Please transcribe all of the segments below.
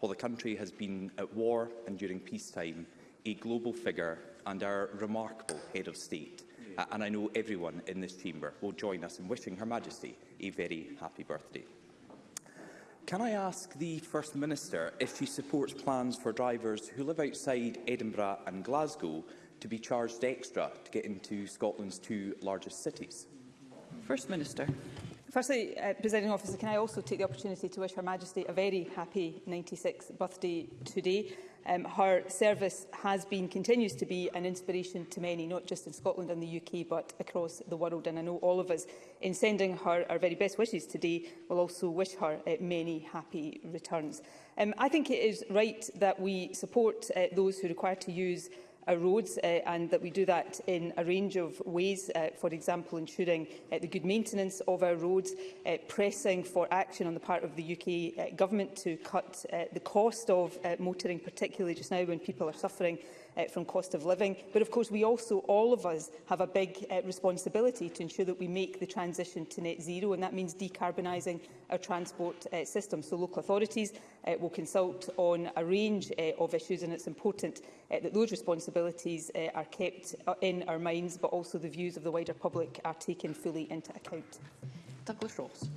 While the country has been at war and during peacetime, a global figure and our remarkable head of state, uh, and I know everyone in this chamber will join us in wishing Her Majesty a very happy birthday. Can I ask the First Minister if she supports plans for drivers who live outside Edinburgh and Glasgow to be charged extra to get into Scotland's two largest cities? First Minister. Firstly, uh, Presiding Officer, can I also take the opportunity to wish Her Majesty a very happy 96th birthday today. Um, her service has been, continues to be an inspiration to many, not just in Scotland and the UK, but across the world. And I know all of us, in sending her our very best wishes today, will also wish her uh, many happy returns. Um, I think it is right that we support uh, those who require to use our uh, roads uh, and that we do that in a range of ways, uh, for example ensuring uh, the good maintenance of our roads, uh, pressing for action on the part of the UK uh, Government to cut uh, the cost of uh, motoring, particularly just now when people are suffering uh, from cost of living. But of course, we also, all of us, have a big uh, responsibility to ensure that we make the transition to net zero, and that means decarbonising our transport uh, system. So local authorities uh, will consult on a range uh, of issues, and it's important uh, that those responsibilities uh, are kept uh, in our minds, but also the views of the wider public are taken fully into account. Douglas Ross.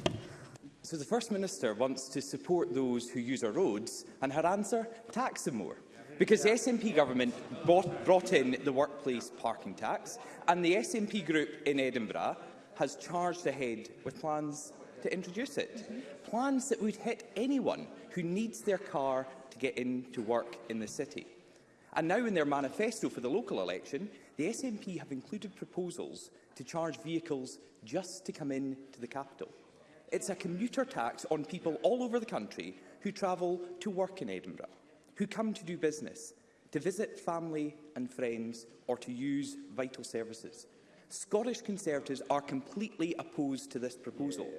So the First Minister wants to support those who use our roads, and her answer, tax them more because the SNP government bought, brought in the workplace parking tax and the SNP group in Edinburgh has charged ahead with plans to introduce it. Mm -hmm. Plans that would hit anyone who needs their car to get into work in the city. And now in their manifesto for the local election, the SNP have included proposals to charge vehicles just to come in to the capital. It's a commuter tax on people all over the country who travel to work in Edinburgh who come to do business, to visit family and friends or to use vital services. Scottish Conservatives are completely opposed to this proposal.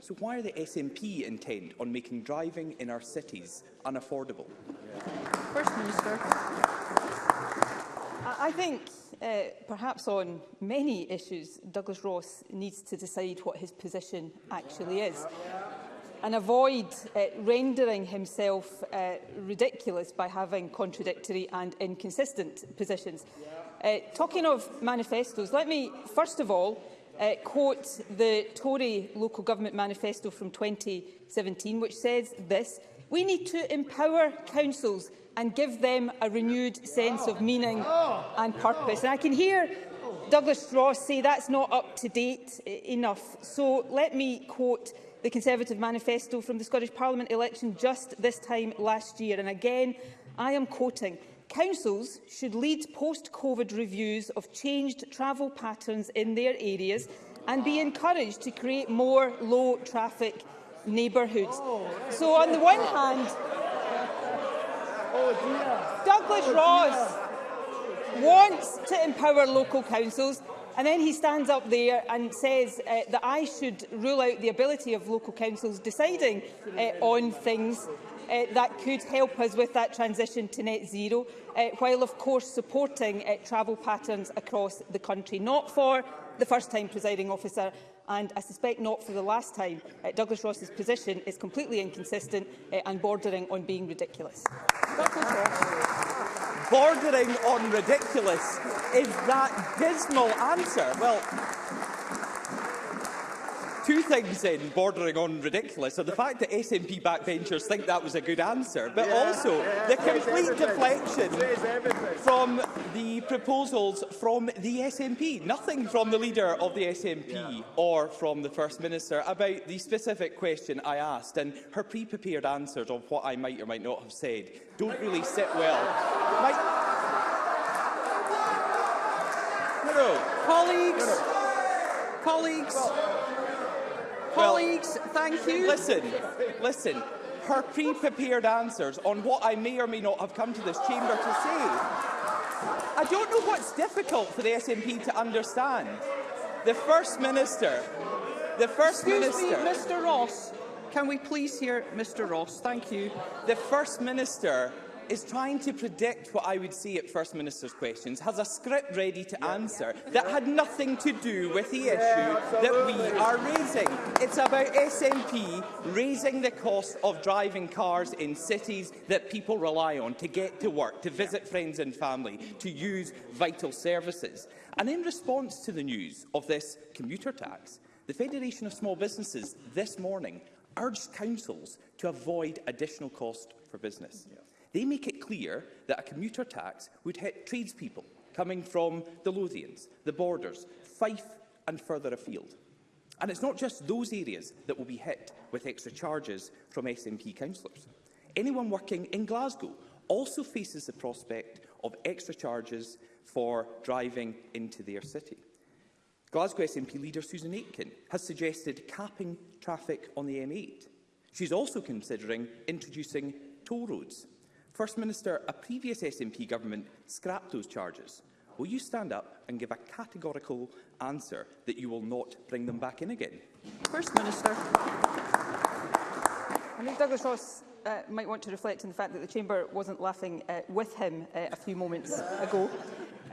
So why are the SNP intent on making driving in our cities unaffordable? First Minister. I think uh, perhaps on many issues, Douglas Ross needs to decide what his position actually is and avoid uh, rendering himself uh, ridiculous by having contradictory and inconsistent positions. Uh, talking of manifestos, let me first of all uh, quote the Tory Local Government Manifesto from 2017, which says this, we need to empower councils and give them a renewed sense of meaning and purpose. And I can hear Douglas Ross say that's not up to date e-, enough. So let me quote the Conservative manifesto from the Scottish Parliament election just this time last year. And again, I am quoting, Councils should lead post-COVID reviews of changed travel patterns in their areas and be encouraged to create more low-traffic neighbourhoods. Oh. so on the one hand, oh Douglas oh Ross wants to empower local councils And then he stands up there and says uh, that I should rule out the ability of local councils deciding uh, on things uh, that could help us with that transition to net zero, uh, while of course supporting uh, travel patterns across the country. Not for the first time, presiding officer, and I suspect not for the last time. Uh, Douglas Ross's position is completely inconsistent uh, and bordering on being ridiculous. bordering on ridiculous is that dismal answer? Well, two things in bordering on ridiculous are the fact that SNP backbenchers think that was a good answer, but yeah, also yeah, the complete deflection from the proposals from the SNP. Nothing from the leader of the SNP yeah. or from the First Minister about the specific question I asked and her pre-prepared answers of what I might or might not have said don't really sit well. My... Hello, colleagues, colleagues. Colleagues, well, thank you. Listen, listen. Her pre-prepared answers on what I may or may not have come to this chamber to say. I don't know what's difficult for the SNP to understand. The First Minister, the First Excuse Minister... Me, Mr Ross, can we please hear Mr Ross? Thank you. The First Minister is trying to predict what I would see at First Minister's questions, has a script ready to answer that had nothing to do with the issue that we are raising. It's about SNP raising the cost of driving cars in cities that people rely on to get to work, to visit friends and family, to use vital services. And in response to the news of this commuter tax, the Federation of Small Businesses this morning urged councils to avoid additional cost for business. Yeah. They make it clear that a commuter tax would hit tradespeople coming from the Lothians, the Borders, Fife and further afield. And it's not just those areas that will be hit with extra charges from SNP councillors. Anyone working in Glasgow also faces the prospect of extra charges for driving into their city. Glasgow SNP leader Susan Aitken has suggested capping traffic on the M8. She's also considering introducing toll roads First Minister, a previous SNP government scrapped those charges. Will you stand up and give a categorical answer that you will not bring them back in again? First Minister. I think Douglas Ross uh, might want to reflect on the fact that the Chamber wasn't laughing uh, with him uh, a few moments ago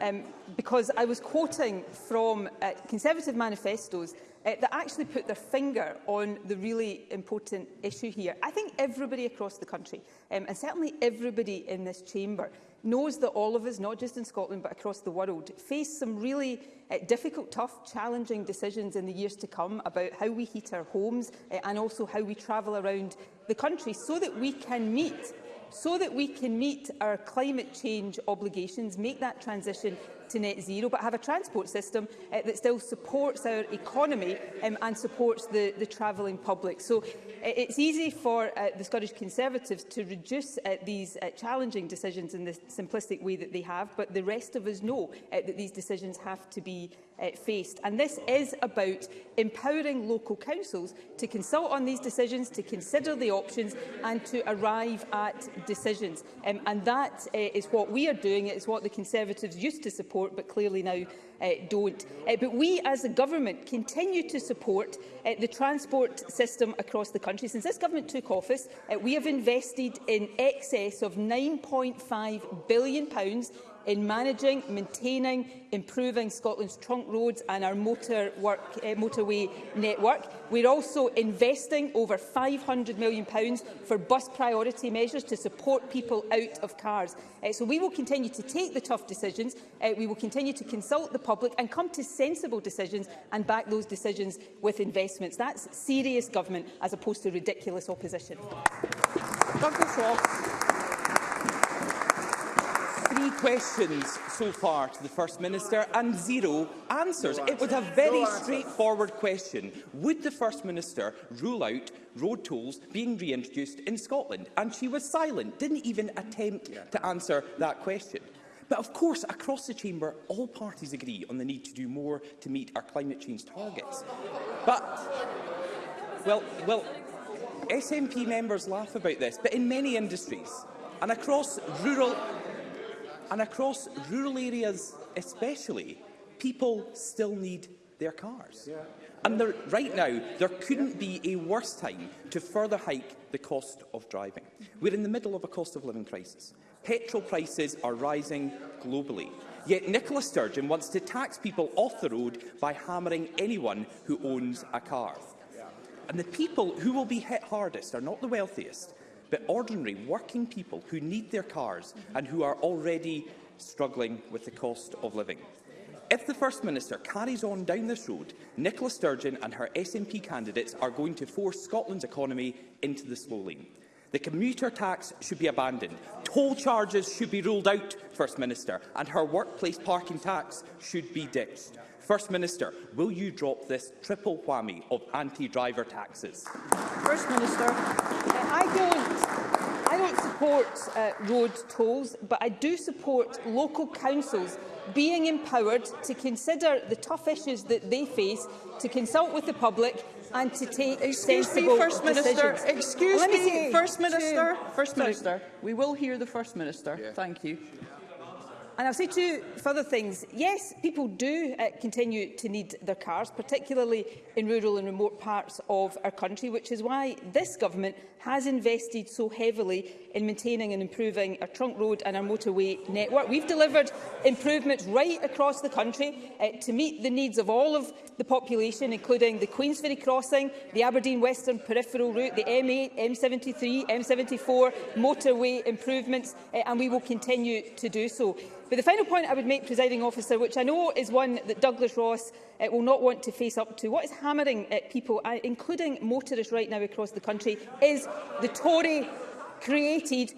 um, because I was quoting from uh, Conservative manifestos uh, that actually put their finger on the really important issue here. I think everybody across the country, um, and certainly everybody in this chamber, knows that all of us, not just in Scotland but across the world, face some really uh, difficult, tough, challenging decisions in the years to come about how we heat our homes uh, and also how we travel around the country so that we can meet so that we can meet our climate change obligations, make that transition to net zero, but have a transport system uh, that still supports our economy um, and supports the, the travelling public. So uh, it's easy for uh, the Scottish Conservatives to reduce uh, these uh, challenging decisions in the simplistic way that they have, but the rest of us know uh, that these decisions have to be uh, faced. And this is about empowering local councils to consult on these decisions, to consider the options and to arrive at decisions. Um, and that uh, is what we are doing, it's what the Conservatives used to support support, but clearly now uh, don't. Uh, but we, as a government, continue to support uh, the transport system across the country. Since this government took office, uh, we have invested in excess of £9.5 billion pounds in managing, maintaining, improving Scotland's trunk roads and our motor work, uh, motorway network. We're also investing over £500 million for bus priority measures to support people out of cars. Uh, so we will continue to take the tough decisions, uh, we will continue to consult the public and come to sensible decisions and back those decisions with investments. That's serious government as opposed to ridiculous opposition. Douglas Walsh. 10 questions so far to the First Minister and zero answers. No It was a very no straightforward question. Would the First Minister rule out road tolls being reintroduced in Scotland? And she was silent, didn't even attempt yeah. to answer that question. But of course, across the chamber, all parties agree on the need to do more to meet our climate change targets. But, well, well, SNP members laugh about this, but in many industries and across rural And across rural areas especially, people still need their cars. Yeah. And there, right now, there couldn't be a worse time to further hike the cost of driving. We're in the middle of a cost of living crisis. Petrol prices are rising globally. Yet Nicola Sturgeon wants to tax people off the road by hammering anyone who owns a car. And the people who will be hit hardest are not the wealthiest, but ordinary working people who need their cars and who are already struggling with the cost of living. If the First Minister carries on down this road, Nicola Sturgeon and her SNP candidates are going to force Scotland's economy into the slow lane. The commuter tax should be abandoned. Toll charges should be ruled out, First Minister, and her workplace parking tax should be ditched. First Minister, will you drop this triple whammy of anti-driver taxes? First Minister, uh, I don't, I don't support uh, road tolls, but I do support local councils being empowered to consider the tough issues that they face, to consult with the public and to take Excuse sensible me, First Minister. Excuse Let me, me First Minister. First Minister. We will hear the First Minister. Yeah. Thank you. And I'll say two further things. Yes, people do uh, continue to need their cars, particularly in rural and remote parts of our country, which is why this government has invested so heavily in maintaining and improving our trunk road and our motorway network. We've delivered improvements right across the country uh, to meet the needs of all of the population, including the Queensferry crossing, the Aberdeen Western peripheral route, the M8, M73, M74, motorway improvements, uh, and we will continue to do so. But the final point I would make, presiding officer, which I know is one that Douglas Ross uh, will not want to face up to, what is hammering at people, uh, including motorists right now across the country, is the Tory created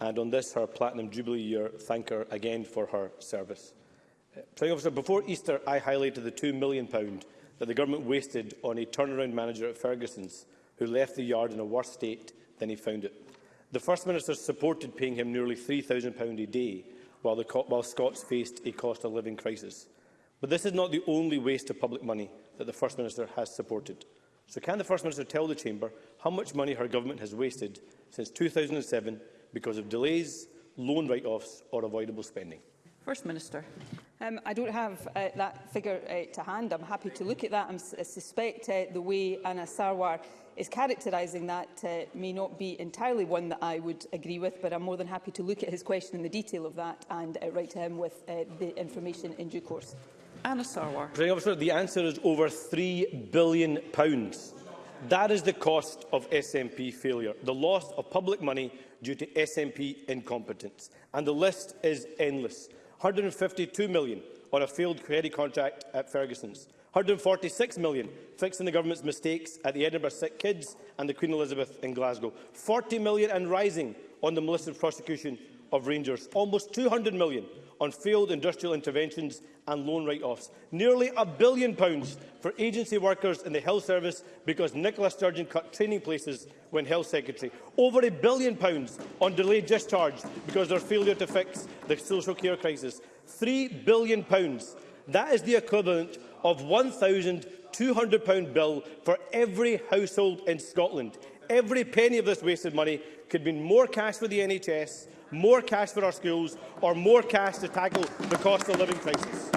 and on this, her Platinum Jubilee year, thank her again for her service. Uh, President Officer, before Easter, I highlighted the £2 million that the Government wasted on a turnaround manager at Ferguson's who left the yard in a worse state than he found it. The First Minister supported paying him nearly £3,000 a day while, the, while Scots faced a cost of living crisis. But this is not the only waste of public money that the First Minister has supported. So can the First Minister tell the Chamber how much money her government has wasted since 2007 because of delays, loan write-offs or avoidable spending? First Minister. Um, I don't have uh, that figure uh, to hand. I'm happy to look at that. I'm, I uh, suspect uh, the way Anna Sarwar is characterising that uh, may not be entirely one that I would agree with, but I'm more than happy to look at his question in the detail of that and uh, write to him with uh, the information in due course. Anna Sarwar. President Officer, the answer is over £3 billion. That is the cost of SNP failure, the loss of public money due to SNP incompetence. And the list is endless. £152 million on a failed credit contract at Ferguson's. £146 million fixing the government's mistakes at the Edinburgh Sick Kids and the Queen Elizabeth in Glasgow. £40 million and rising on the malicious prosecution of Rangers. Almost £200 million on failed industrial interventions and loan write-offs. Nearly a billion pounds for agency workers in the health service because Nicola Sturgeon cut training places when health secretary. Over a billion pounds on delayed discharge because of their failure to fix the social care crisis. Three billion pounds. That is the equivalent of £1,200 bill for every household in Scotland. Every penny of this wasted money could mean more cash for the NHS, more cash for our schools or more cash to tackle the cost of living crisis.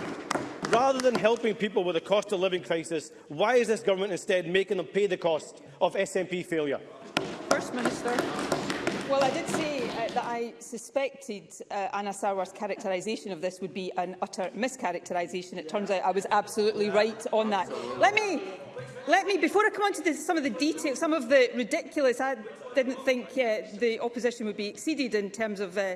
Rather than helping people with the cost of living crisis, why is this government instead making them pay the cost of SNP failure? First Minister. Well, I did say uh, that I suspected uh, Anna Sarwar's characterisation of this would be an utter mischaracterisation. It turns out I was absolutely right on that. Let me Let me, before I come on to this, some of the details, some of the ridiculous, I didn't think uh, the opposition would be exceeded in terms of uh,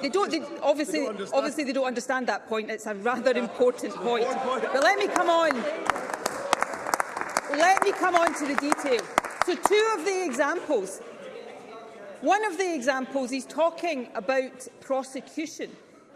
They don't. They, obviously, they don't obviously, they don't understand that point. It's a rather important point. But let me come on. Let me come on to the detail. So two of the examples. One of the examples, he's talking about prosecution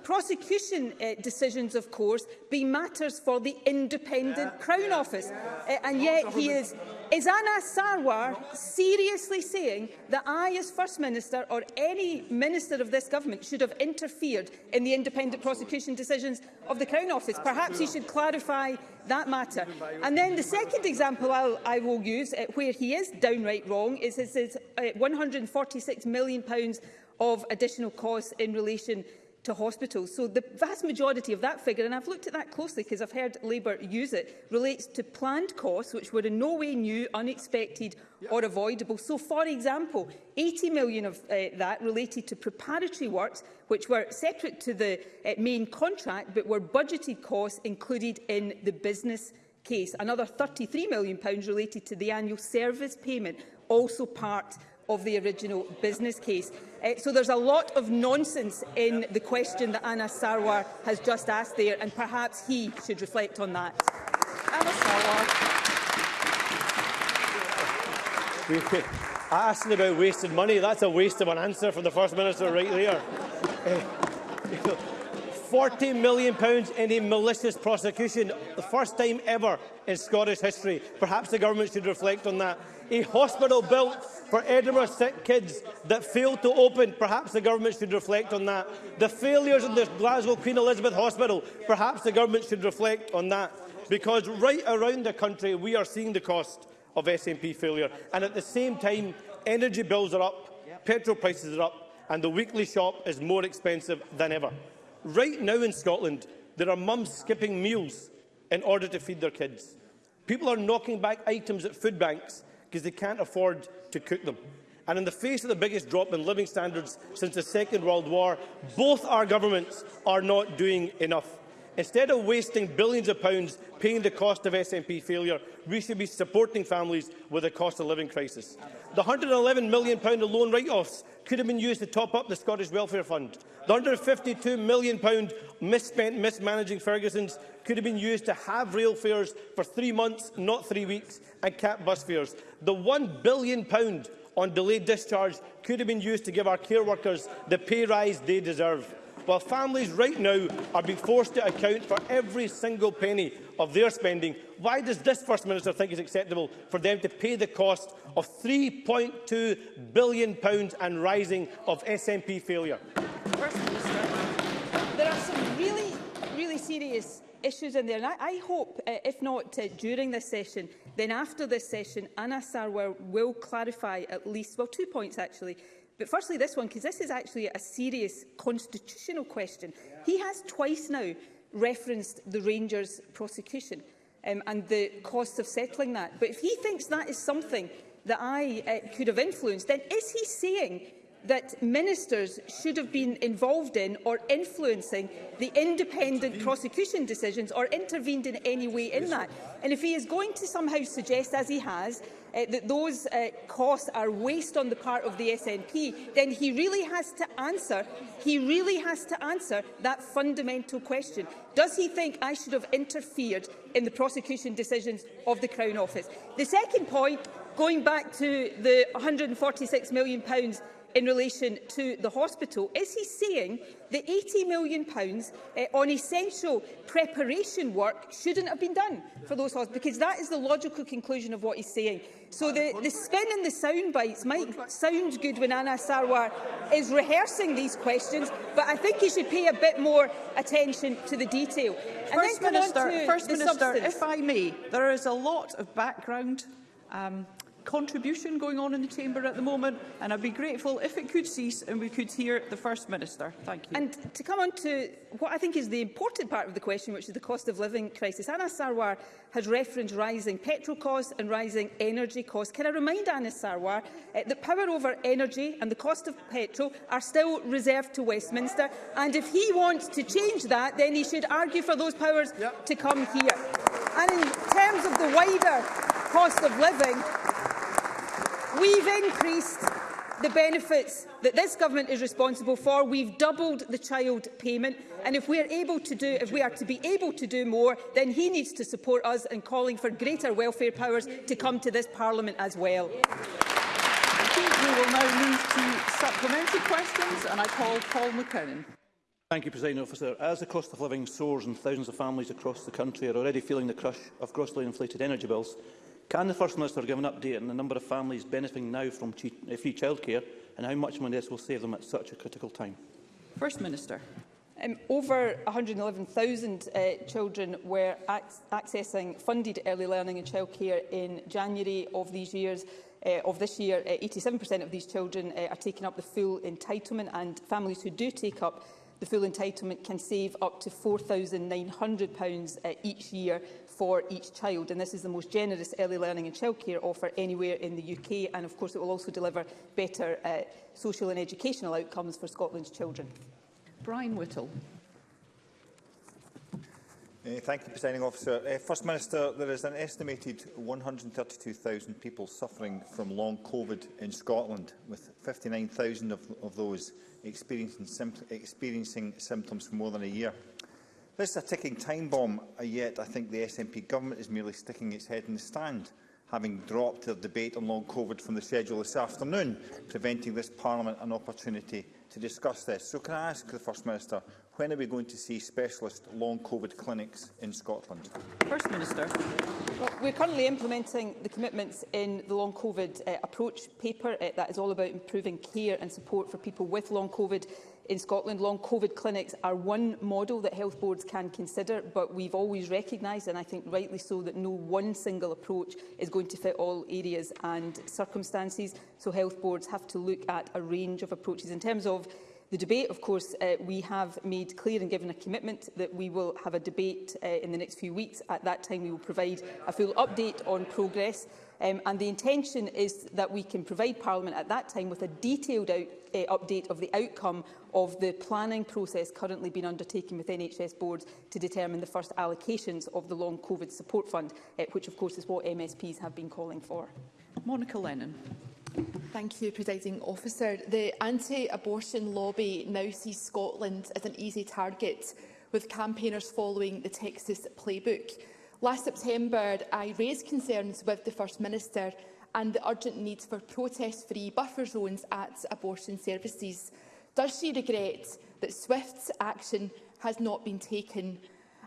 prosecution uh, decisions, of course, be matters for the independent yeah, Crown yeah, Office. Yeah. Uh, and yet he is... Is Anna Sarwar seriously saying that I, as First Minister, or any minister of this government, should have interfered in the independent prosecution decisions of the Crown Office? Perhaps he should clarify that matter. And then the second example I'll, I will use, uh, where he is downright wrong, is his, his uh, £146 million of additional costs in relation to hospitals. So the vast majority of that figure, and I've looked at that closely because I've heard Labour use it, relates to planned costs which were in no way new, unexpected yep. or avoidable. So, for example, 80 million of uh, that related to preparatory works which were separate to the uh, main contract but were budgeted costs included in the business case. Another 33 million pounds related to the annual service payment, also part of the original business case. Uh, so there's a lot of nonsense in the question that Anna Sarwar has just asked there, and perhaps he should reflect on that. Anna Sarwar. Asking about wasted money. That's a waste of an answer from the First Minister right there. Eh, 40 million pounds in a malicious prosecution, the first time ever in Scottish history. Perhaps the government should reflect on that. A hospital built for Edinburgh sick kids that failed to open. Perhaps the government should reflect on that. The failures of the Glasgow Queen Elizabeth Hospital. Perhaps the government should reflect on that. Because right around the country, we are seeing the cost of SNP failure. And at the same time, energy bills are up, petrol prices are up, and the weekly shop is more expensive than ever. Right now in Scotland, there are mums skipping meals in order to feed their kids. People are knocking back items at food banks because they can't afford to cook them. And in the face of the biggest drop in living standards since the Second World War, both our governments are not doing enough. Instead of wasting billions of pounds paying the cost of SNP failure, we should be supporting families with a cost of living crisis. The £111 million alone write-offs could have been used to top up the Scottish Welfare Fund. The £152 million misspent mismanaging Ferguson's could have been used to have rail fares for three months, not three weeks, and cap bus fares. The £1 billion on delayed discharge could have been used to give our care workers the pay rise they deserve while families right now are being forced to account for every single penny of their spending, why does this First Minister think it's acceptable for them to pay the cost of £3.2 billion and rising of SNP failure? First Minister, there are some really, really serious issues in there. And I, I hope, uh, if not uh, during this session, then after this session, Anna Sarwar will clarify at least, well, two points actually. But firstly, this one, because this is actually a serious constitutional question. Yeah. He has twice now referenced the Rangers prosecution um, and the cost of settling that. But if he thinks that is something that I uh, could have influenced, then is he saying that ministers should have been involved in or influencing the independent prosecution decisions or intervened in any way in that. And if he is going to somehow suggest, as he has, uh, eh, that those uh, costs are waste on the part of the SNP, then he really has to answer, he really has to answer that fundamental question. Does he think I should have interfered in the prosecution decisions of the Crown Office? The second point, going back to the £146 million pounds in relation to the hospital? Is he saying that £80 million pounds, uh, on essential preparation work shouldn't have been done for those hospitals? Because that is the logical conclusion of what he's saying. So the, the spin and the sound bites might sound good when Anna Sarwar is rehearsing these questions, but I think he should pay a bit more attention to the detail. And First Minister, First Minister if I may, there is a lot of background um, contribution going on in the chamber at the moment, and I'd be grateful if it could cease and we could hear the First Minister. Thank you. And to come on to what I think is the important part of the question, which is the cost of living crisis, Anna Sarwar has referenced rising petrol costs and rising energy costs. Can I remind Anna Sarwar uh, that power over energy and the cost of petrol are still reserved to Westminster, and if he wants to change that, then he should argue for those powers yep. to come here. And in terms of the wider cost of living, We've increased the benefits that this government is responsible for. We've doubled the child payment. And if we are able to do, if we are to be able to do more, then he needs to support us in calling for greater welfare powers to come to this Parliament as well. I think We will now move to supplementary questions, and I call Paul McKinnon. Thank you, President Officer. As the cost of living soars and thousands of families across the country are already feeling the crush of grossly inflated energy bills, Can the First Minister give an update on the number of families benefiting now from eh, free childcare and how much money this will save them at such a critical time? First Minister. Um, over 111,000 uh, children were ac accessing funded early learning and childcare in January of these years. Uh, of this year, 87% uh, of these children uh, are taking up the full entitlement and families who do take up the full entitlement can save up to £4,900 uh, each year for each child. And this is the most generous early learning and childcare offer anywhere in the UK. And of course, it will also deliver better uh, social and educational outcomes for Scotland's children. Brian Whittle. Uh, thank you, Presiding Officer. Uh, First Minister, there is an estimated 132,000 people suffering from long COVID in Scotland, with 59,000 of, of, those experiencing, experiencing symptoms for more than a year. This is a ticking time bomb, and yet I think the SNP government is merely sticking its head in the stand, having dropped their debate on long COVID from the schedule this afternoon, preventing this Parliament an opportunity to discuss this. So can I ask the First Minister, when are we going to see specialist long COVID clinics in Scotland? First Minister. Well, we're currently implementing the commitments in the long COVID uh, approach paper. Uh, that is all about improving care and support for people with long COVID In Scotland, long COVID clinics are one model that health boards can consider, but we've always recognised, and I think rightly so, that no one single approach is going to fit all areas and circumstances. So health boards have to look at a range of approaches. In terms of the debate, of course, uh, we have made clear and given a commitment that we will have a debate uh, in the next few weeks. At that time, we will provide a full update on progress. Um, and the intention is that we can provide Parliament at that time with a detailed out, uh, update of the outcome of the planning process currently being undertaken with NHS boards to determine the first allocations of the long COVID support fund, uh, which of course is what MSPs have been calling for. Monica Lennon. Thank you, Presiding Officer. The anti-abortion lobby now sees Scotland as an easy target, with campaigners following the Texas playbook. Last September, I raised concerns with the First Minister and the urgent need for protest-free buffer zones at abortion services. Does she regret that swift action has not been taken?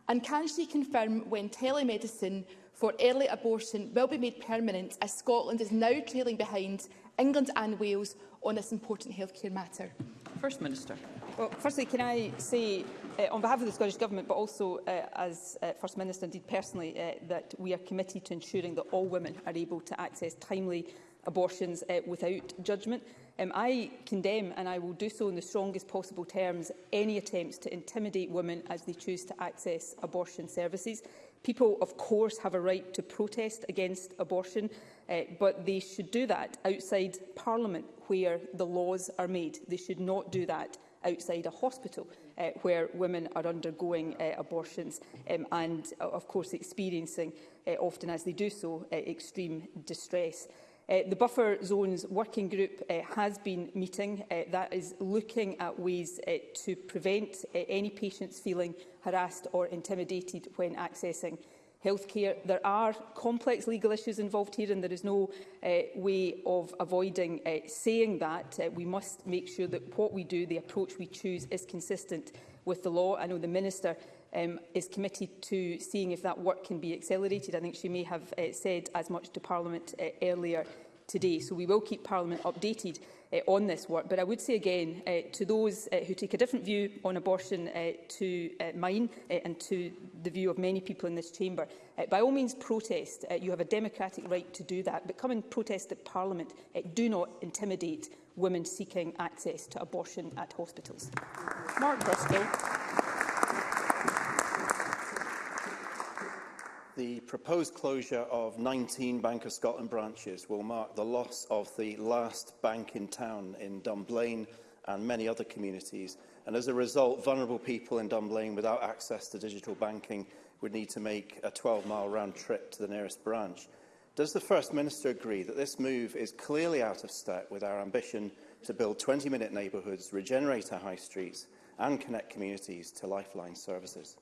And can she confirm when telemedicine for early abortion will be made permanent as Scotland is now trailing behind England and Wales on this important healthcare matter? First Minister. Well, firstly, can I say uh, on behalf of the Scottish Government, but also uh, as uh, First Minister, indeed personally, uh, that we are committed to ensuring that all women are able to access timely abortions uh, without judgment. Um, I condemn, and I will do so in the strongest possible terms, any attempts to intimidate women as they choose to access abortion services. People, of course, have a right to protest against abortion, uh, but they should do that outside Parliament, where the laws are made. They should not do that outside a hospital uh, where women are undergoing uh, abortions um, and, uh, of course, experiencing, uh, often as they do so, uh, extreme distress. Uh, the Buffer Zones Working Group uh, has been meeting. Uh, that is looking at ways uh, to prevent uh, any patients feeling harassed or intimidated when accessing healthcare. There are complex legal issues involved here and there is no uh, way of avoiding uh, saying that. Uh, we must make sure that what we do, the approach we choose, is consistent with the law. I know the Minister um, is committed to seeing if that work can be accelerated. I think she may have uh, said as much to Parliament uh, earlier today. So we will keep Parliament updated uh, on this work. But I would say again uh, to those uh, who take a different view on abortion uh, to uh, mine uh, and to the view of many people in this chamber, uh, by all means protest. Uh, you have a democratic right to do that. But come and protest at Parliament. Uh, do not intimidate women seeking access to abortion at hospitals. Mark Bristol. The proposed closure of 19 Bank of Scotland branches will mark the loss of the last bank in town in Dunblane and many other communities. And as a result, vulnerable people in Dunblane without access to digital banking would need to make a 12-mile round trip to the nearest branch. Does the First Minister agree that this move is clearly out of step with our ambition to build 20-minute neighbourhoods, regenerate our high streets and connect communities to lifeline services?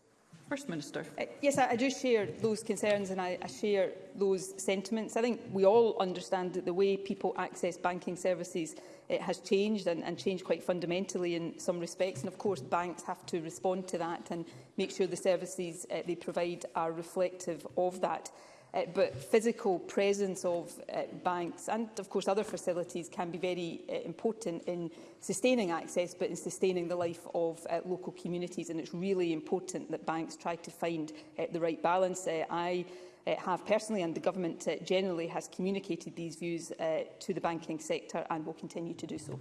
First Minister. Uh, yes, I, I do share those concerns and I, I share those sentiments. I think we all understand that the way people access banking services it has changed and, and changed quite fundamentally in some respects. And of course, banks have to respond to that and make sure the services uh, they provide are reflective of that uh, but physical presence of uh, banks and, of course, other facilities can be very uh, important in sustaining access, but in sustaining the life of uh, local communities. And it's really important that banks try to find uh, the right balance. Uh, I uh, have personally and the government uh, generally has communicated these views uh, to the banking sector and will continue to do so.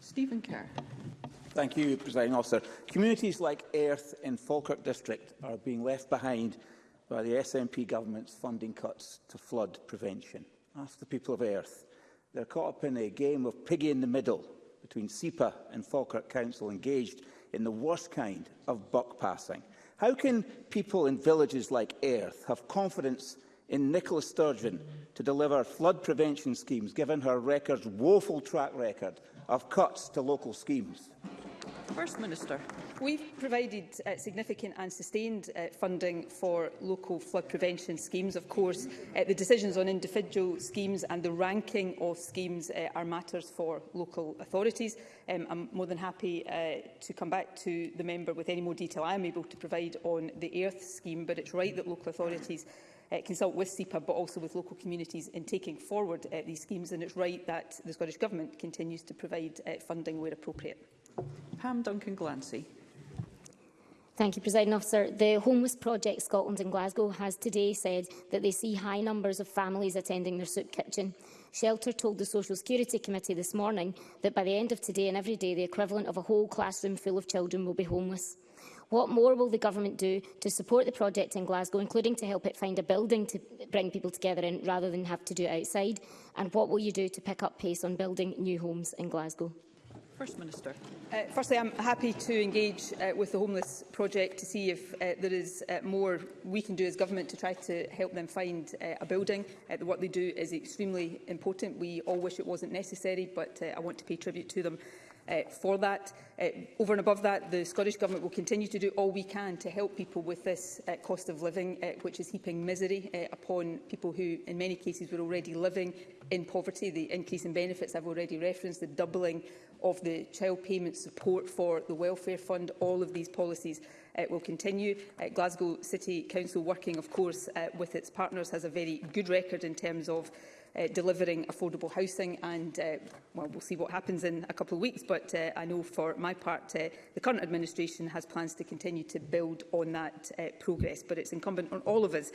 Stephen Kerr. Thank you, President Officer. Communities like Earth in Falkirk District are being left behind by the SNP government's funding cuts to flood prevention. Ask the people of Earth. They're caught up in a game of piggy in the middle between SEPA and Falkirk Council engaged in the worst kind of buck passing. How can people in villages like Earth have confidence in Nicola Sturgeon to deliver flood prevention schemes, given her record's woeful track record of cuts to local schemes? First Minister. We've provided uh, significant and sustained uh, funding for local flood prevention schemes. Of course, uh, the decisions on individual schemes and the ranking of schemes uh, are matters for local authorities. Um, I'm more than happy uh, to come back to the member with any more detail I am able to provide on the EARTH scheme, but it's right that local authorities uh, consult with SEPA but also with local communities in taking forward uh, these schemes and it's right that the Scottish Government continues to provide uh, funding where appropriate. Pam Duncan Glancy. Thank you, President Officer. The Homeless Project Scotland in Glasgow has today said that they see high numbers of families attending their soup kitchen. Shelter told the Social Security Committee this morning that by the end of today and every day, the equivalent of a whole classroom full of children will be homeless. What more will the Government do to support the project in Glasgow, including to help it find a building to bring people together in rather than have to do it outside? And what will you do to pick up pace on building new homes in Glasgow? First Minister. Uh, firstly, I'm happy to engage uh, with the Homeless Project to see if uh, there is uh, more we can do as government to try to help them find uh, a building. Uh, the work they do is extremely important. We all wish it wasn't necessary, but uh, I want to pay tribute to them uh, for that. Uh, over and above that, the Scottish Government will continue to do all we can to help people with this uh, cost of living, uh, which is heaping misery uh, upon people who, in many cases, were already living in poverty. The increase in benefits I've already referenced, the doubling of the child payment support for the welfare fund. All of these policies uh, will continue. Uh, Glasgow City Council, working of course uh, with its partners, has a very good record in terms of uh, delivering affordable housing and uh, well, we'll see what happens in a couple of weeks but uh, I know for my part uh, the current administration has plans to continue to build on that uh, progress but it's incumbent on all of us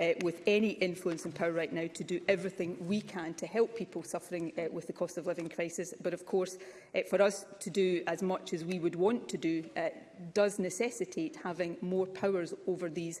uh, with any influence and power right now to do everything we can to help people suffering uh, with the cost of living crisis. But of course, uh, for us to do as much as we would want to do uh, does necessitate having more powers over these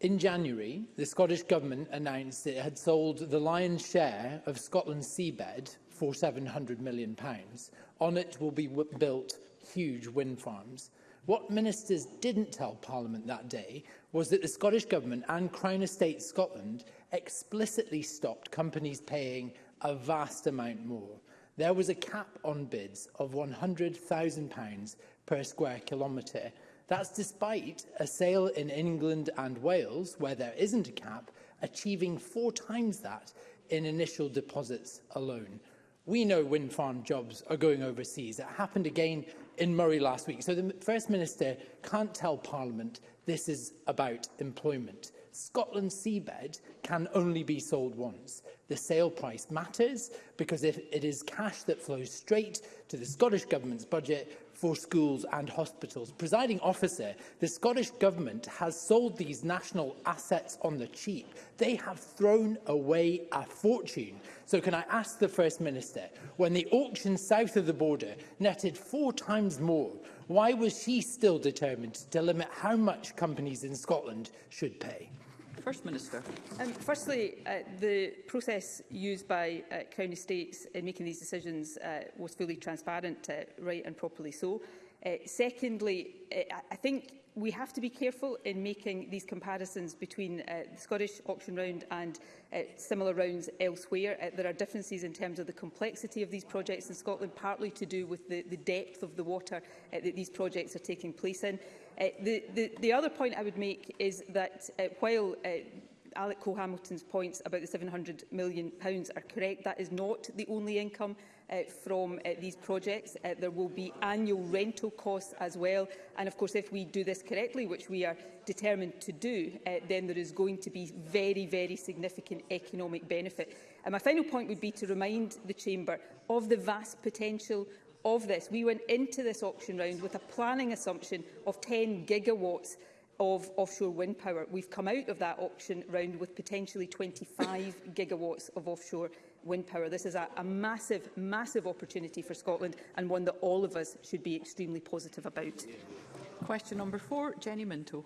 In January, the Scottish Government announced it had sold the lion's share of Scotland's seabed for £700 million. On it will be built huge wind farms. What ministers didn't tell Parliament that day was that the Scottish Government and Crown Estate Scotland explicitly stopped companies paying a vast amount more. There was a cap on bids of £100,000 per square kilometre. That's despite a sale in England and Wales, where there isn't a cap, achieving four times that in initial deposits alone. We know wind farm jobs are going overseas. It happened again in Murray last week. So the First Minister can't tell Parliament this is about employment. Scotland's seabed can only be sold once. The sale price matters because if it is cash that flows straight to the Scottish Government's budget for schools and hospitals. Presiding officer, the Scottish Government has sold these national assets on the cheap. They have thrown away a fortune. So can I ask the First Minister, when the auction south of the border netted four times more, why was she still determined to limit how much companies in Scotland should pay? First Minister. Um, firstly, uh, the process used by uh, county states in making these decisions uh, was fully transparent, uh, right and properly so. Uh, secondly, uh, I think we have to be careful in making these comparisons between uh, the Scottish auction round and uh, similar rounds elsewhere. Uh, there are differences in terms of the complexity of these projects in Scotland, partly to do with the, the depth of the water uh, that these projects are taking place in. Uh, the, the, the other point I would make is that uh, while uh, Alec Cole-Hamilton's points about the £700 million are correct. That is not the only income uh, from uh, these projects. Uh, there will be annual rental costs as well. And of course, if we do this correctly, which we are determined to do, uh, then there is going to be very, very significant economic benefit. And my final point would be to remind the Chamber of the vast potential of this, we went into this auction round with a planning assumption of 10 gigawatts of offshore wind power. We've come out of that auction round with potentially 25 gigawatts of offshore wind power. This is a, a massive, massive opportunity for Scotland and one that all of us should be extremely positive about. Question number four, Jenny Minto.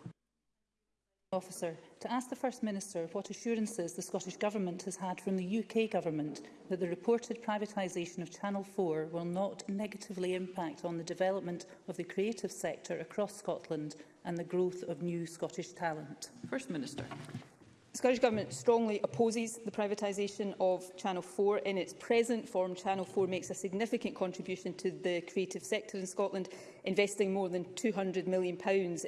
Officer, to ask the First Minister what assurances the Scottish Government has had from the UK Government that the reported privatisation of Channel 4 will not negatively impact on the development of the creative sector across Scotland and the growth of new Scottish talent. First Minister. The Scottish Government strongly opposes the privatisation of Channel 4. In its present form, Channel 4 makes a significant contribution to the creative sector in Scotland investing more than £200 million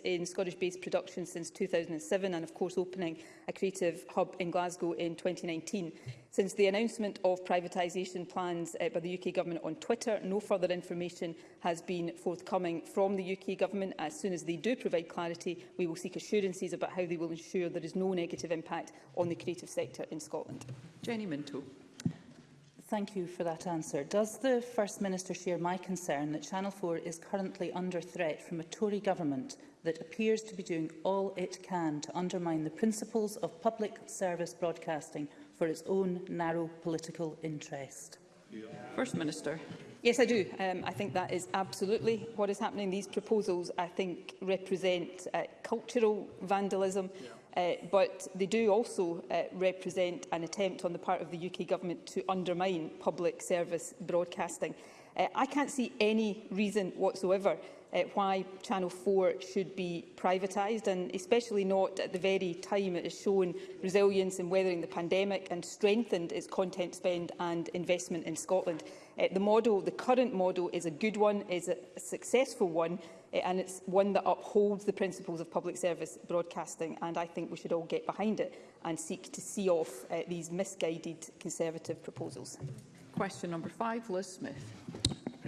in Scottish-based production since 2007 and, of course, opening a creative hub in Glasgow in 2019. Since the announcement of privatisation plans uh, by the UK Government on Twitter, no further information has been forthcoming from the UK Government. As soon as they do provide clarity, we will seek assurances about how they will ensure there is no negative impact on the creative sector in Scotland. Jenny Minto. Thank you for that answer. Does the First Minister share my concern that Channel 4 is currently under threat from a Tory government that appears to be doing all it can to undermine the principles of public service broadcasting for its own narrow political interest? First Minister. Yes, I do. Um, I think that is absolutely what is happening. These proposals, I think, represent uh, cultural vandalism. Yeah uh, but they do also uh, represent an attempt on the part of the UK Government to undermine public service broadcasting. Uh, I can't see any reason whatsoever uh, why Channel 4 should be privatised, and especially not at the very time it has shown resilience in weathering the pandemic and strengthened its content spend and investment in Scotland. Uh, the model, the current model, is a good one, is a successful one, Eh, and it's one that upholds the principles of public service broadcasting and I think we should all get behind it and seek to see off uh, these misguided Conservative proposals. Question number five, Liz Smith.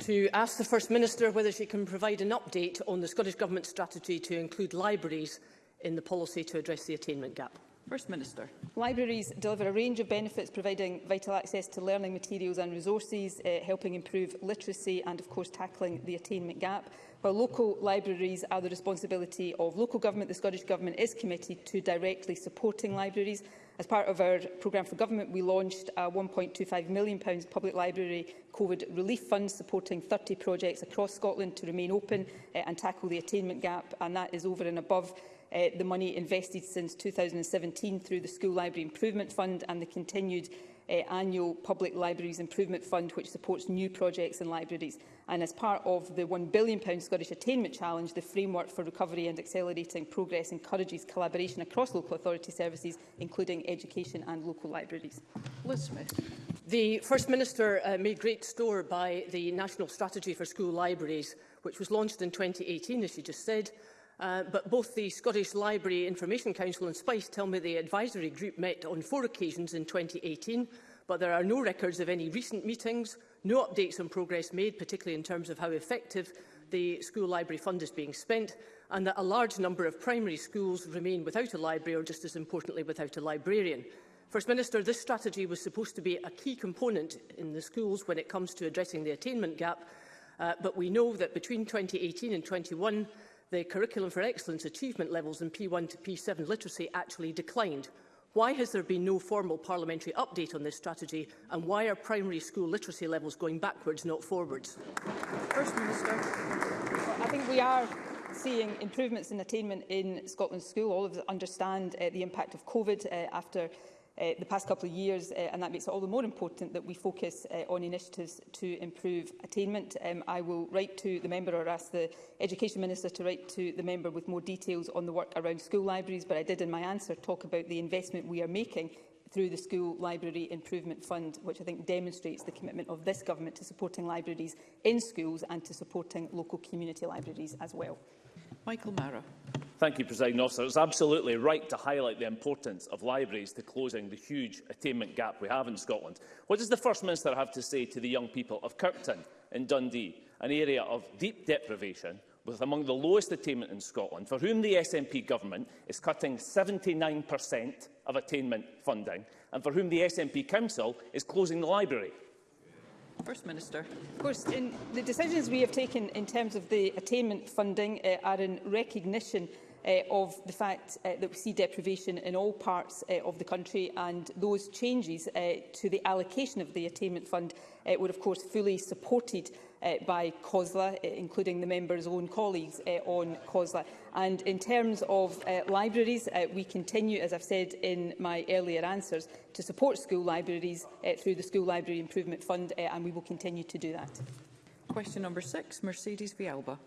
To ask the First Minister whether she can provide an update on the Scottish Government strategy to include libraries in the policy to address the attainment gap. First Minister. Libraries deliver a range of benefits, providing vital access to learning materials and resources, uh, helping improve literacy and, of course, tackling the attainment gap. While local libraries are the responsibility of local government, the Scottish Government is committed to directly supporting libraries. As part of our programme for government, we launched a £1.25 million public library COVID relief fund supporting 30 projects across Scotland to remain open uh, and tackle the attainment gap, and that is over and above uh, the money invested since 2017 through the School Library Improvement Fund and the continued uh, annual Public Libraries Improvement Fund, which supports new projects in libraries. And as part of the £1 billion Scottish Attainment Challenge, the Framework for Recovery and Accelerating Progress encourages collaboration across local authority services, including education and local libraries. Liz Smith. The First Minister uh, made great store by the National Strategy for School Libraries, which was launched in 2018, as she just said, Uh, but both the Scottish Library Information Council and SPICE tell me the advisory group met on four occasions in 2018, but there are no records of any recent meetings, no updates on progress made, particularly in terms of how effective the school library fund is being spent, and that a large number of primary schools remain without a library or, just as importantly, without a librarian. First Minister, this strategy was supposed to be a key component in the schools when it comes to addressing the attainment gap, uh, but we know that between 2018 and 21, the Curriculum for Excellence achievement levels in P1 to P7 literacy actually declined. Why has there been no formal parliamentary update on this strategy and why are primary school literacy levels going backwards, not forwards? First Minister. Well, I think we are seeing improvements in attainment in Scotland's school. All of us understand uh, the impact of COVID uh, after uh, the past couple of years, uh, and that makes it all the more important that we focus uh, on initiatives to improve attainment. Um, I will write to the member or ask the Education Minister to write to the member with more details on the work around school libraries, but I did in my answer talk about the investment we are making through the School Library Improvement Fund, which I think demonstrates the commitment of this government to supporting libraries in schools and to supporting local community libraries as well. Michael Mara. Thank you, President Officer. It's absolutely right to highlight the importance of libraries to closing the huge attainment gap we have in Scotland. What does the First Minister have to say to the young people of Kirkton in Dundee, an area of deep deprivation with among the lowest attainment in Scotland, for whom the SNP government is cutting 79% of attainment funding, and for whom the SNP Council is closing the library. First Minister. Of course, in the decisions we have taken in terms of the attainment funding uh, are in recognition uh, of the fact uh, that we see deprivation in all parts uh, of the country and those changes uh, to the allocation of the attainment fund uh, were of course fully supported uh, by COSLA, uh, including the members' own colleagues uh, on COSLA. And in terms of uh, libraries, uh, we continue, as I've said in my earlier answers, to support school libraries uh, through the School Library Improvement Fund, uh, and we will continue to do that. Question number six, Mercedes Vialba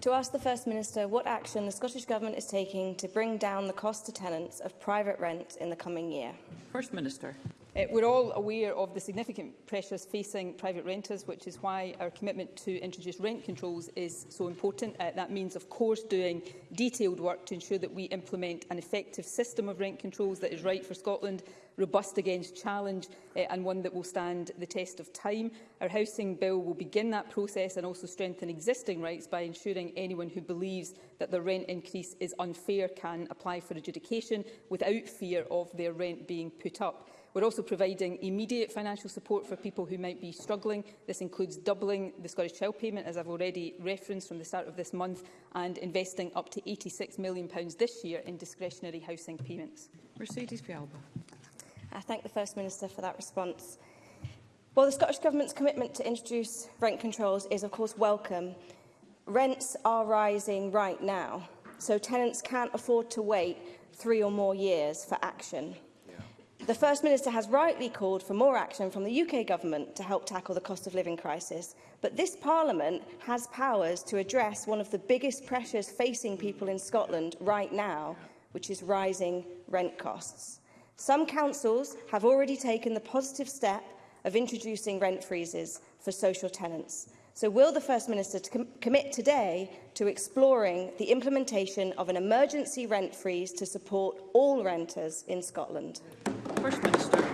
to ask the First Minister what action the Scottish Government is taking to bring down the cost to tenants of private rent in the coming year. First Minister. Uh, we're all aware of the significant pressures facing private renters, which is why our commitment to introduce rent controls is so important. Uh, that means, of course, doing detailed work to ensure that we implement an effective system of rent controls that is right for Scotland robust against challenge uh, and one that will stand the test of time. Our housing bill will begin that process and also strengthen existing rights by ensuring anyone who believes that the rent increase is unfair can apply for adjudication without fear of their rent being put up. We're also providing immediate financial support for people who might be struggling. This includes doubling the Scottish Child Payment, as I've already referenced from the start of this month, and investing up to £86 million this year in discretionary housing payments. Mercedes Pialba. I thank the First Minister for that response. While the Scottish Government's commitment to introduce rent controls is of course welcome, rents are rising right now, so tenants can't afford to wait three or more years for action. Yeah. The First Minister has rightly called for more action from the UK Government to help tackle the cost of living crisis, but this Parliament has powers to address one of the biggest pressures facing people in Scotland right now, which is rising rent costs. Some councils have already taken the positive step of introducing rent freezes for social tenants. So will the First Minister to com commit today to exploring the implementation of an emergency rent freeze to support all renters in Scotland? First Minister.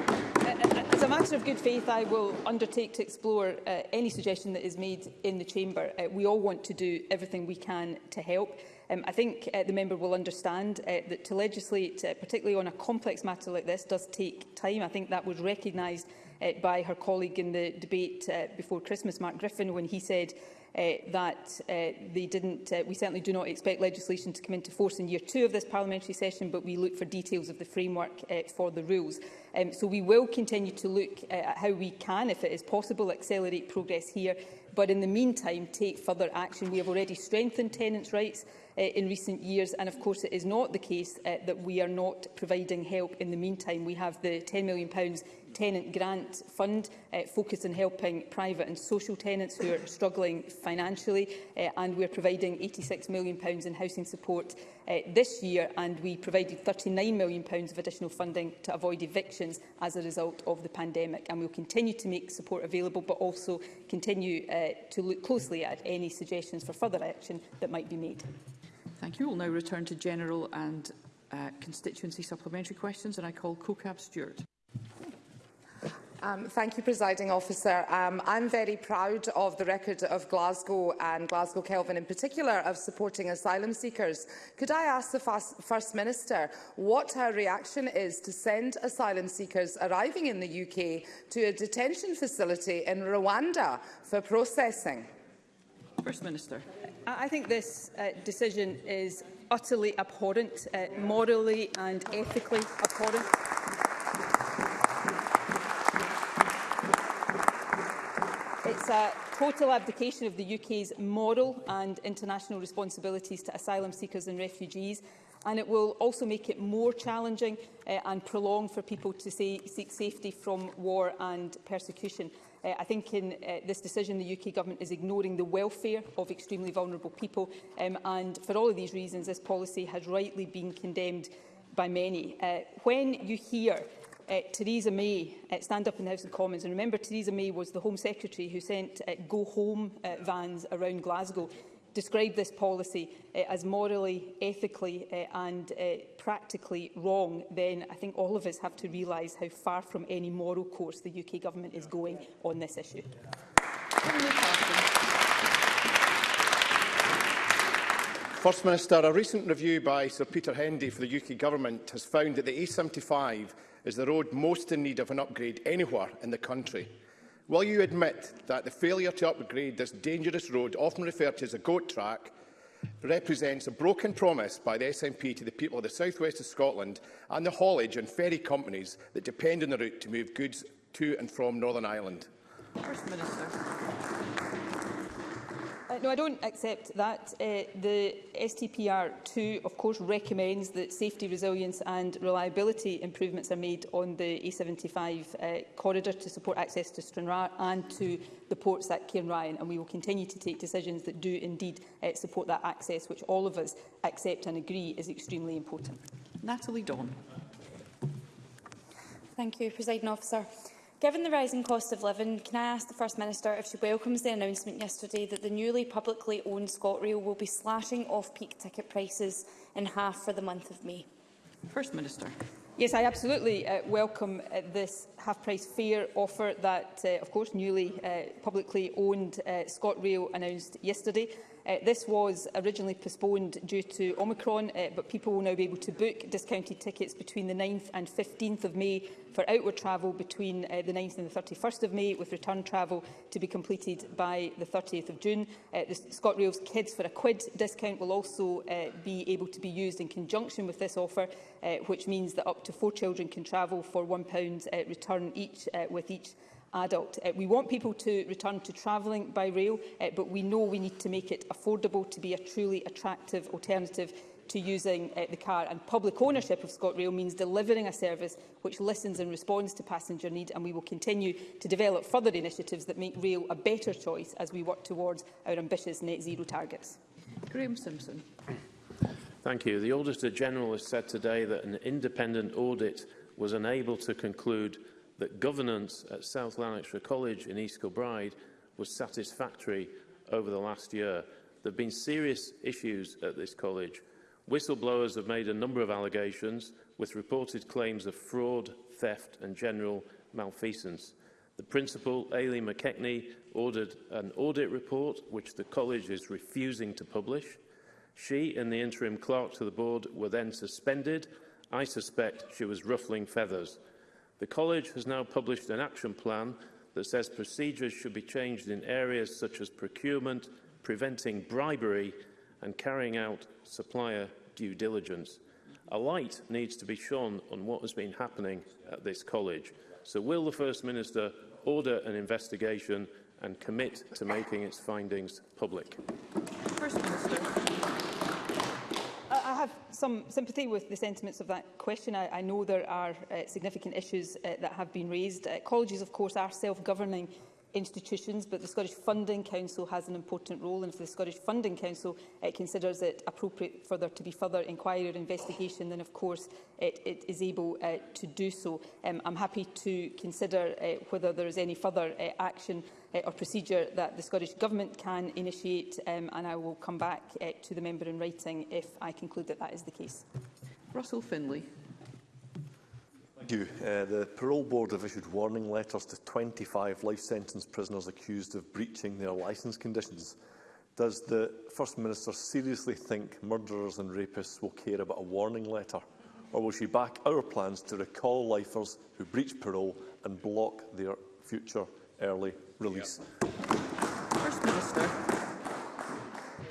As a matter of good faith, I will undertake to explore uh, any suggestion that is made in the Chamber. Uh, we all want to do everything we can to help. Um, I think uh, the member will understand uh, that to legislate, uh, particularly on a complex matter like this, does take time. I think that was recognised uh, by her colleague in the debate uh, before Christmas, Mark Griffin, when he said uh, that uh, they didn't, uh, we certainly do not expect legislation to come into force in year two of this parliamentary session, but we look for details of the framework uh, for the rules. Um, so we will continue to look uh, at how we can, if it is possible, accelerate progress here but in the meantime take further action. We have already strengthened tenants' rights uh, in recent years and of course it is not the case uh, that we are not providing help in the meantime. We have the £10 million tenant grant fund uh, focused on helping private and social tenants who are struggling financially uh, and we're providing £86 million in housing support uh, this year, and we provided £39 million of additional funding to avoid evictions as a result of the pandemic. And we will continue to make support available, but also continue uh, to look closely at any suggestions for further action that might be made. Thank you. We'll now return to general and uh, constituency supplementary questions, and I call CoCab Stewart. Um, thank you, Presiding Officer. Um, I'm very proud of the record of Glasgow and Glasgow Kelvin in particular of supporting asylum seekers. Could I ask the First Minister what her reaction is to send asylum seekers arriving in the UK to a detention facility in Rwanda for processing? First Minister. I think this uh, decision is utterly abhorrent, uh, morally and ethically abhorrent. It's a total abdication of the UK's moral and international responsibilities to asylum seekers and refugees and it will also make it more challenging uh, and prolonged for people to say, seek safety from war and persecution. Uh, I think in uh, this decision the UK Government is ignoring the welfare of extremely vulnerable people um, and for all of these reasons this policy has rightly been condemned by many. Uh, when you hear uh, Theresa May uh, stand up in the House of Commons. And remember, Theresa May was the Home Secretary who sent uh, eh, go-home uh, vans around Glasgow described this policy uh, as morally, ethically uh, and uh, practically wrong, then I think all of us have to realise how far from any moral course the UK government is going on this issue. First Minister, a recent review by Sir Peter Hendy for the UK Government has found that the A75 is the road most in need of an upgrade anywhere in the country. Will you admit that the failure to upgrade this dangerous road, often referred to as a GOAT track, represents a broken promise by the SNP to the people of the southwest of Scotland and the haulage and ferry companies that depend on the route to move goods to and from Northern Ireland? First Minister. Uh, no, I don't accept that. Uh, the STPR2, of course, recommends that safety, resilience and reliability improvements are made on the A75 uh, corridor to support access to Stranraer and to the ports at Cairnryan, and we will continue to take decisions that do indeed uh, support that access, which all of us accept and agree is extremely important. Natalie Dawn. Thank you, President Officer. Given the rising cost of living, can I ask the First Minister if she welcomes the announcement yesterday that the newly publicly owned ScotRail will be slashing off-peak ticket prices in half for the month of May? First Minister. Yes, I absolutely uh, welcome uh, this half-price fare offer that, uh, of course, newly uh, publicly owned uh, ScotRail announced yesterday. Uh, this was originally postponed due to Omicron, uh, but people will now be able to book discounted tickets between the 9th and 15th of May for outward travel between uh, the 9th and the 31st of May, with return travel to be completed by the 30th of June. Uh, the ScotRail's Kids for a Quid discount will also uh, be able to be used in conjunction with this offer, uh, which means that up to four children can travel for £1 uh, return each, uh, with each adult. Uh, we want people to return to travelling by rail, uh, but we know we need to make it affordable to be a truly attractive alternative to using uh, the car. And public ownership of ScotRail means delivering a service which listens and responds to passenger need, and we will continue to develop further initiatives that make rail a better choice as we work towards our ambitious net zero targets. Graham Simpson. Thank you. The Auditor General has said today that an independent audit was unable to conclude that governance at South Lanarkshire College in East Kilbride was satisfactory over the last year. There have been serious issues at this college. Whistleblowers have made a number of allegations with reported claims of fraud, theft and general malfeasance. The principal, Ailey McKechnie, ordered an audit report which the college is refusing to publish. She and the interim clerk to the board were then suspended. I suspect she was ruffling feathers. The College has now published an action plan that says procedures should be changed in areas such as procurement, preventing bribery and carrying out supplier due diligence. A light needs to be shone on what has been happening at this college. So will the First Minister order an investigation and commit to making its findings public? First Minister some sympathy with the sentiments of that question. I, I know there are uh, significant issues uh, that have been raised. Uh, colleges, of course, are self-governing institutions, but the Scottish Funding Council has an important role, and if the Scottish Funding Council uh, considers it appropriate for there to be further inquiry or investigation, then of course it, it is able uh, to do so. Um, I'm happy to consider uh, whether there is any further uh, action uh, or procedure that the Scottish Government can initiate, um, and I will come back uh, to the member in writing if I conclude that that is the case. Russell Finlay you. Uh, the Parole Board have issued warning letters to 25 life sentence prisoners accused of breaching their licence conditions. Does the First Minister seriously think murderers and rapists will care about a warning letter? Or will she back our plans to recall lifers who breach parole and block their future early release? Yep. First Minister.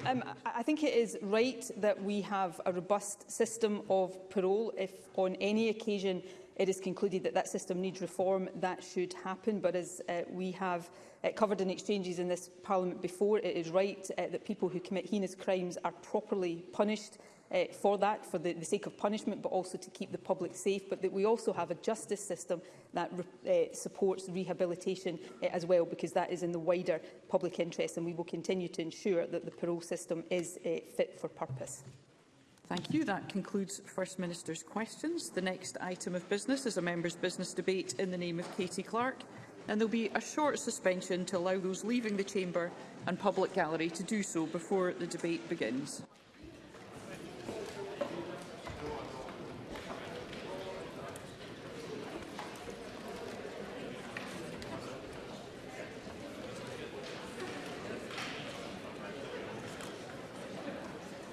Um, I think it is right that we have a robust system of parole if on any occasion it is concluded that that system needs reform, that should happen. But as uh, we have uh, covered in exchanges in this Parliament before, it is right uh, that people who commit heinous crimes are properly punished uh, for that, for the, the sake of punishment, but also to keep the public safe, but that we also have a justice system that re uh, supports rehabilitation uh, as well, because that is in the wider public interest, and we will continue to ensure that the parole system is uh, fit for purpose. Thank you. That concludes First Minister's questions. The next item of business is a member's business debate in the name of Katie Clark, and there'll be a short suspension to allow those leaving the chamber and public gallery to do so before the debate begins.